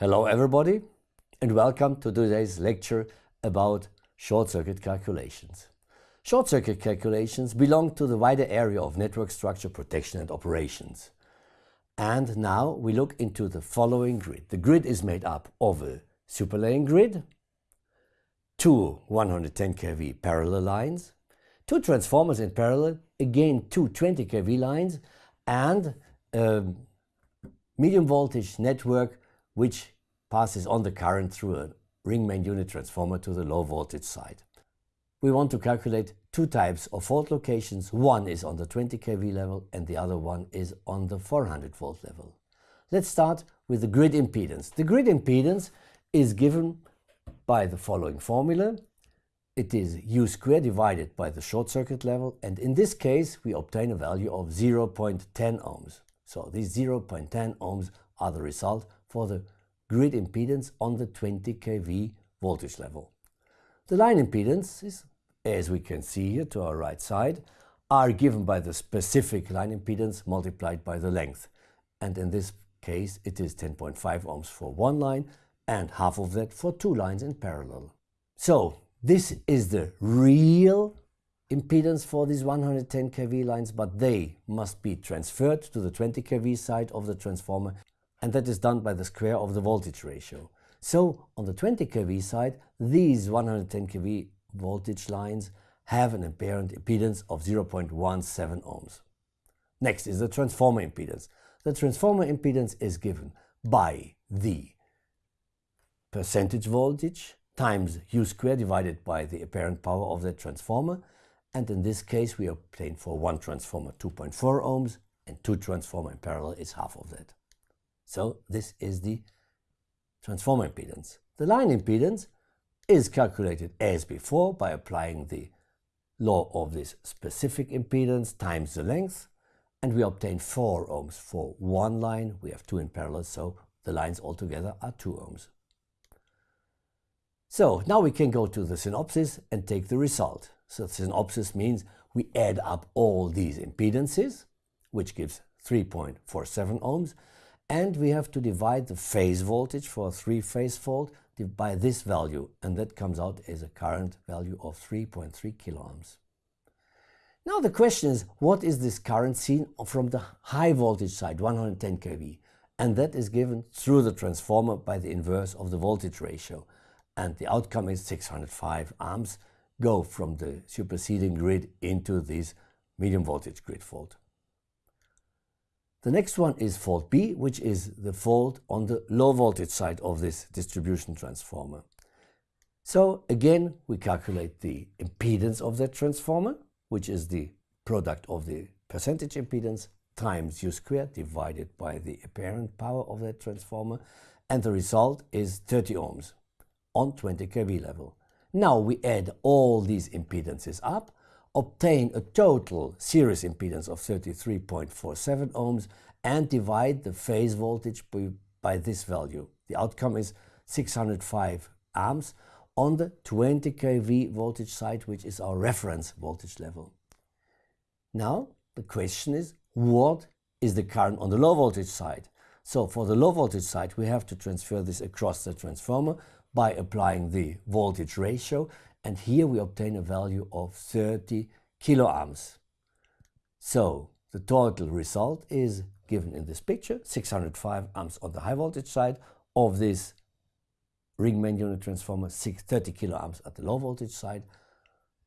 Hello everybody and welcome to today's lecture about short circuit calculations. Short circuit calculations belong to the wider area of network structure protection and operations. And now we look into the following grid. The grid is made up of a superlaying grid, two 110 kV parallel lines, two transformers in parallel, again two 20 kV lines and a medium voltage network which passes on the current through a ring main unit transformer to the low voltage side. We want to calculate two types of fault locations. One is on the 20 kV level and the other one is on the 400 volt level. Let's start with the grid impedance. The grid impedance is given by the following formula. It is U squared divided by the short circuit level and in this case we obtain a value of 0.10 ohms. So these 0.10 ohms are the result for the grid impedance on the 20 kV voltage level. The line impedances, as we can see here to our right side, are given by the specific line impedance multiplied by the length. And in this case it is 10.5 ohms for one line and half of that for two lines in parallel. So this is the real impedance for these 110 kV lines, but they must be transferred to the 20 kV side of the transformer and that is done by the square of the voltage ratio. So on the 20 kV side, these 110 kV voltage lines have an apparent impedance of 0.17 ohms. Next is the transformer impedance. The transformer impedance is given by the percentage voltage times U squared divided by the apparent power of that transformer and in this case we obtain for one transformer 2.4 ohms and two transformer in parallel is half of that. So this is the transformer impedance. The line impedance is calculated as before by applying the law of this specific impedance times the length and we obtain 4 ohms for one line. We have two in parallel, so the lines altogether are 2 ohms. So now we can go to the synopsis and take the result. So synopsis means we add up all these impedances, which gives 3.47 ohms, and we have to divide the phase voltage for a three-phase fault by this value and that comes out as a current value of 3.3 kiloohms. Now the question is what is this current seen from the high voltage side 110 kV and that is given through the transformer by the inverse of the voltage ratio and the outcome is 605 amps go from the superseding grid into this medium voltage grid fault. The next one is fault B, which is the fault on the low voltage side of this distribution transformer. So again, we calculate the impedance of that transformer, which is the product of the percentage impedance times U squared divided by the apparent power of that transformer, and the result is 30 ohms on 20 kV level. Now we add all these impedances up obtain a total series impedance of 33.47 ohms and divide the phase voltage by, this value. The outcome is 605 amps on the 20 kV voltage side, which is our reference voltage level. Now the question is, what is the current on the low voltage side? So for the low voltage side, we have to transfer this across the transformer by applying the voltage ratio and here we obtain a value of 30 kiloamps. So the total result is given in this picture, 605 amps on the high voltage side of this ring main unit transformer, 30 kiloamps at the low voltage side.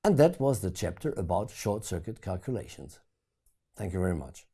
And that was the chapter about short circuit calculations. Thank you very much.